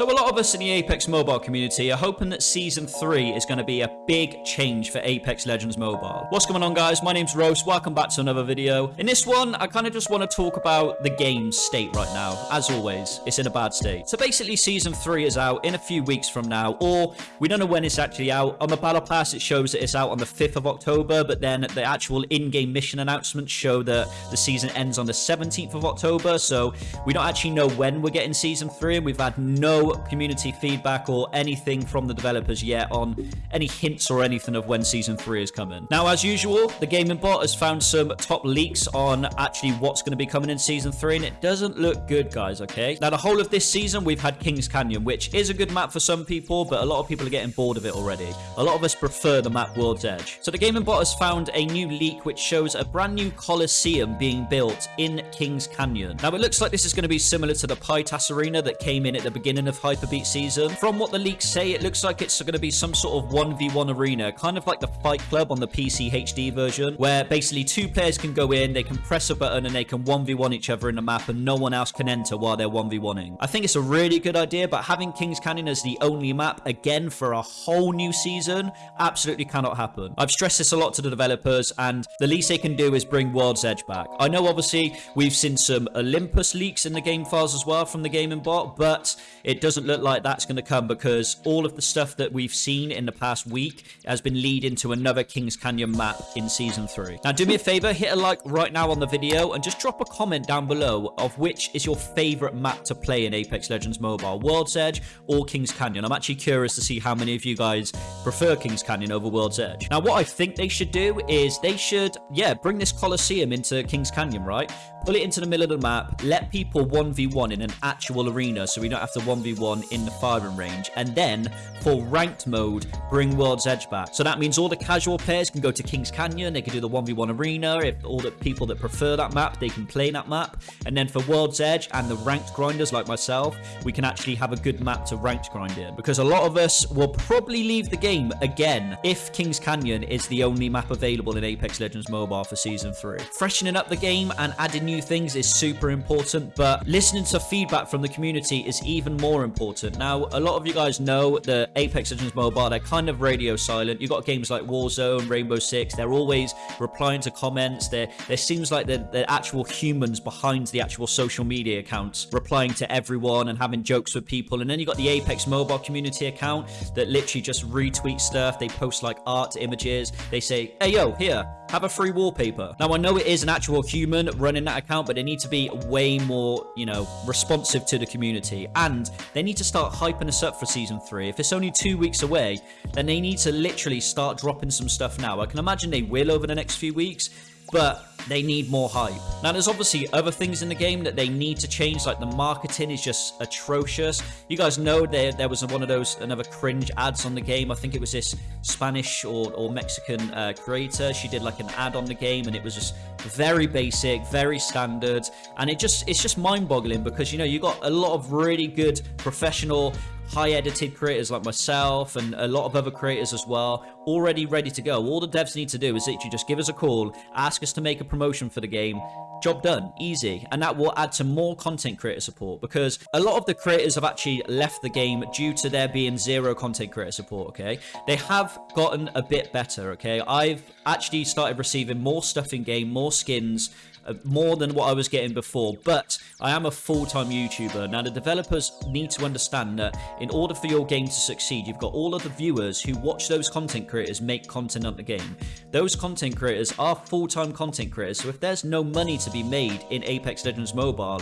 So a lot of us in the Apex Mobile community are hoping that Season 3 is going to be a big change for Apex Legends Mobile. What's going on guys? My name's Rose. Welcome back to another video. In this one, I kind of just want to talk about the game's state right now. As always, it's in a bad state. So basically, Season 3 is out in a few weeks from now, or we don't know when it's actually out. On the Battle Pass, it shows that it's out on the 5th of October, but then the actual in-game mission announcements show that the season ends on the 17th of October, so we don't actually know when we're getting Season 3, and we've had no community feedback or anything from the developers yet on any hints or anything of when Season 3 is coming. Now, as usual, the Gaming Bot has found some top leaks on actually what's going to be coming in Season 3, and it doesn't look good, guys, okay? Now, the whole of this season, we've had Kings Canyon, which is a good map for some people, but a lot of people are getting bored of it already. A lot of us prefer the map World's Edge. So the Gaming Bot has found a new leak which shows a brand new Coliseum being built in Kings Canyon. Now, it looks like this is going to be similar to the Pytas Arena that came in at the beginning of Hyperbeat season. From what the leaks say, it looks like it's going to be some sort of 1v1 arena, kind of like the Fight Club on the PC HD version, where basically two players can go in, they can press a button and they can 1v1 each other in the map and no one else can enter while they're 1v1ing. I think it's a really good idea, but having Kings Canyon as the only map, again, for a whole new season, absolutely cannot happen. I've stressed this a lot to the developers, and the least they can do is bring World's Edge back. I know, obviously, we've seen some Olympus leaks in the game files as well from the Gaming Bot, but it doesn't look like that's going to come because all of the stuff that we've seen in the past week has been leading to another Kings Canyon map in Season 3. Now, do me a favor, hit a like right now on the video and just drop a comment down below of which is your favorite map to play in Apex Legends Mobile, World's Edge or Kings Canyon. I'm actually curious to see how many of you guys prefer Kings Canyon over World's Edge. Now, what I think they should do is they should, yeah, bring this Coliseum into Kings Canyon, right? Pull it into the middle of the map, let people 1v1 in an actual arena so we don't have to 1v1 in the firing range. And then, for ranked mode, bring World's Edge back. So that means all the casual players can go to Kings Canyon, they can do the 1v1 arena. If all the people that prefer that map, they can play that map. And then for World's Edge and the ranked grinders like myself, we can actually have a good map to ranked grind in. Because a lot of us will probably leave the game again if Kings Canyon is the only map available in Apex Legends Mobile for Season 3. Freshening up the game and adding new things is super important, but listening to feedback from the community is even more important. Now, a lot of you guys know that Apex Legends Mobile, they're kind of radio silent. You've got games like Warzone, Rainbow Six, they're always replying to comments. There, there seems like they're, they're actual humans behind the actual social media accounts, replying to everyone and having jokes with people. And then you've got the Apex Mobile community account that literally just retweets stuff. They post like art images. They say, hey, yo, here, have a free wallpaper. Now, I know it is an actual human running that account, but they need to be way more, you know, responsive to the community. And they need to start hyping us up for Season 3. If it's only two weeks away, then they need to literally start dropping some stuff now. I can imagine they will over the next few weeks, but they need more hype. Now, there's obviously other things in the game that they need to change, like the marketing is just atrocious. You guys know there, there was one of those, another cringe ads on the game. I think it was this Spanish or, or Mexican uh, creator. She did like an ad on the game and it was just very basic, very standard. And it just it's just mind-boggling because, you know, you got a lot of really good professional high edited creators like myself and a lot of other creators as well already ready to go all the devs need to do is literally just give us a call ask us to make a promotion for the game. Job done easy. And that will add to more content creator support because a lot of the creators have actually left the game due to there being zero content creator support okay? They have gotten a bit better okay? I've actually started receiving more stuff in game more skins uh, more than what I was getting before, but I am a full-time YouTuber. Now, the developers need to understand that in order for your game to succeed, you've got all of the viewers who watch those content creators make content on the game. Those content creators are full-time content creators, so if there's no money to be made in Apex Legends Mobile,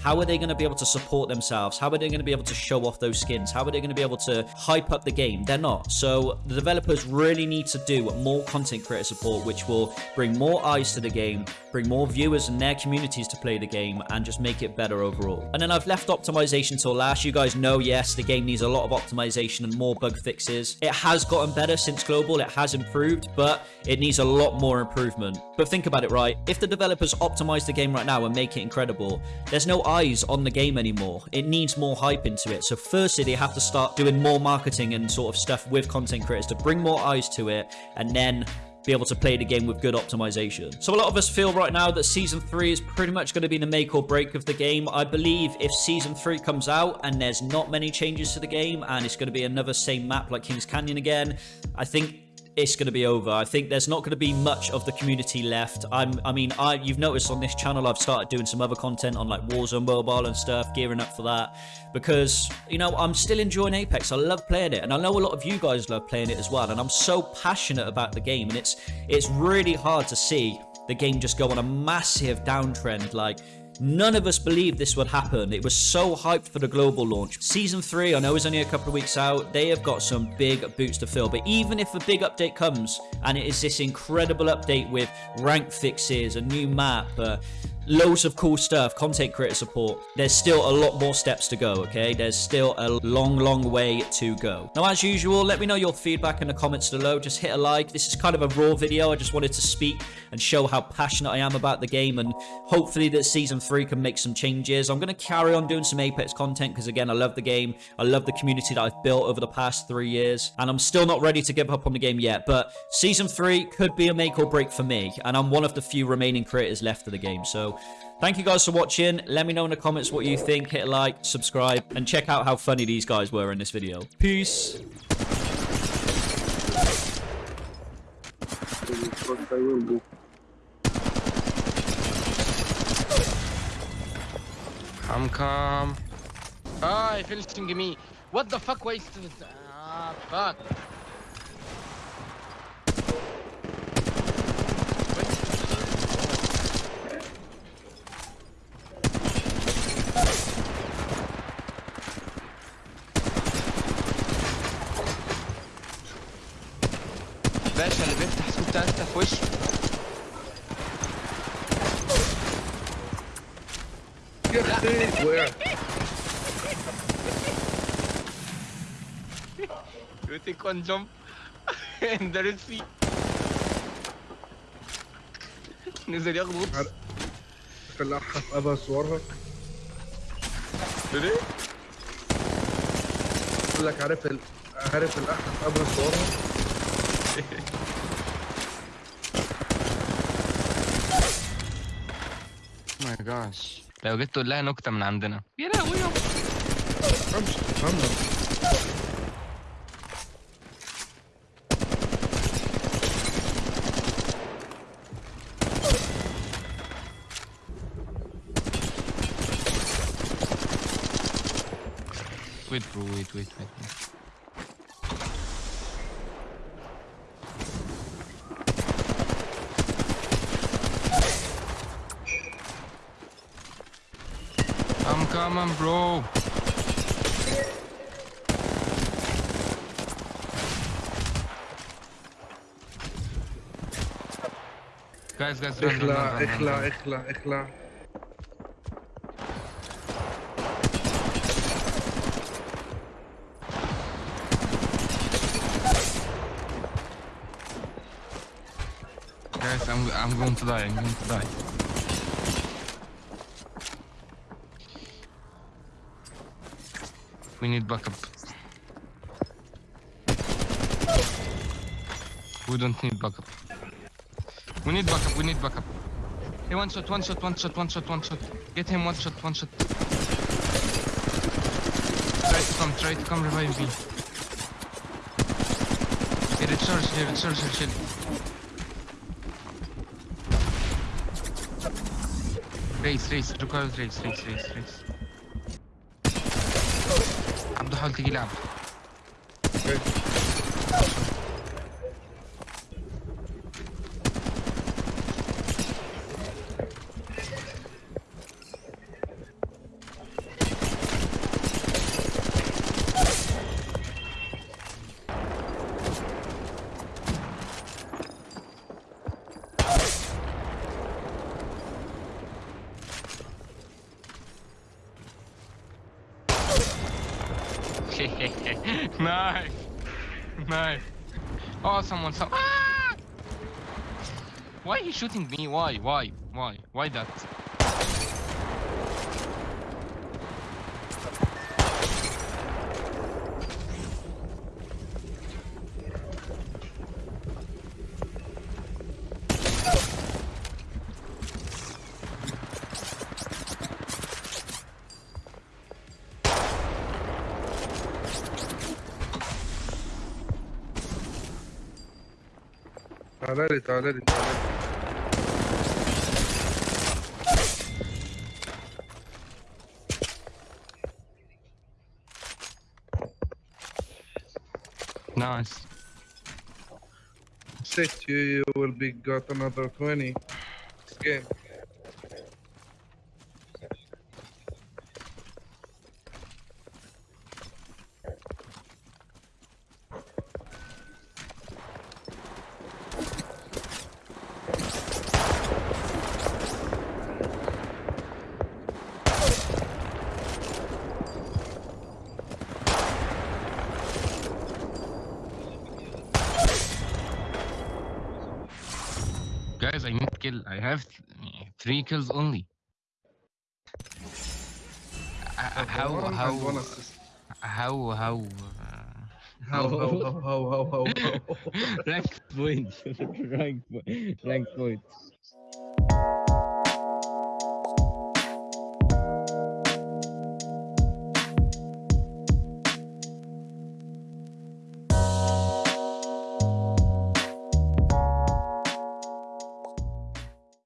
how are they going to be able to support themselves? How are they going to be able to show off those skins? How are they going to be able to hype up the game? They're not. So the developers really need to do more content creator support, which will bring more eyes to the game, bring more viewers and their communities to play the game, and just make it better overall. And then I've left optimization till last. You guys know, yes, the game needs a lot of optimization and more bug fixes. It has gotten better since Global. It has improved, but it needs a lot more improvement. But think about it, right? If the developers optimize the game right now and make it incredible, there's no eyes on the game anymore. It needs more hype into it. So firstly, they have to start doing more marketing and sort of stuff with content creators to bring more eyes to it. And then be able to play the game with good optimization. So a lot of us feel right now that Season 3 is pretty much going to be the make or break of the game. I believe if Season 3 comes out and there's not many changes to the game and it's going to be another same map like Kings Canyon again, I think it's going to be over. I think there's not going to be much of the community left. I'm, I mean, I you've noticed on this channel I've started doing some other content on like Warzone Mobile and stuff, gearing up for that because you know I'm still enjoying Apex. I love playing it, and I know a lot of you guys love playing it as well. And I'm so passionate about the game, and it's it's really hard to see the game just go on a massive downtrend. Like None of us believed this would happen. It was so hyped for the global launch. Season 3, I know is only a couple of weeks out. They have got some big boots to fill. But even if a big update comes, and it is this incredible update with rank fixes, a new map, uh, loads of cool stuff, content creator support. There's still a lot more steps to go, okay? There's still a long, long way to go. Now, as usual, let me know your feedback in the comments below. Just hit a like. This is kind of a raw video. I just wanted to speak and show how passionate I am about the game and hopefully that Season 3 can make some changes. I'm going to carry on doing some Apex content because, again, I love the game. I love the community that I've built over the past three years and I'm still not ready to give up on the game yet, but Season 3 could be a make or break for me and I'm one of the few remaining creators left of the game, so Thank you guys for watching. Let me know in the comments what you think. Hit like, subscribe, and check out how funny these guys were in this video. Peace. I'm calm. Ah, I finished me. What the fuck wasted? Ah, fuck. باشا اللي بيفتح سوق تالتة في وشه. يا أختي وقعت You take one jump and there is sea? نزل ياخد غطس فلاحها في ابها صورها. ليه؟ يقول لك عارف ال... عارف الاحها في ابها صورها؟ ماي جاش لو جيت تقول لها نكتة من عندنا يا لهوي Wait bro, wait, wait, wait. wait. I'm coming, bro. Guys, guys, run, run, run, اخلع run, run, اخلع run. اخلع اخلع Guys, I'm I'm going to die. I'm going to die. We need backup. We don't need backup. We need backup, we need backup. Hey, one shot, one shot, one shot, one shot, one shot. Get him one shot, one shot. Try to come, try to come revive me. Hey, recharge here, recharge here, chill. Race, race, requires race, race, race, race. عبده حاول تجي لعبه nice. Nice. Oh someone some ah! why he shooting me? Why? Why? Why? Why that تعالى لي تعالى لي تعالى لي Nice. Sit you, you will be got another 20 this game. Guys, I need kill. I have th- three kills only. Uh, how how how how uh, How, how, how, how, how, how, how. rank point. rank, po- rank point.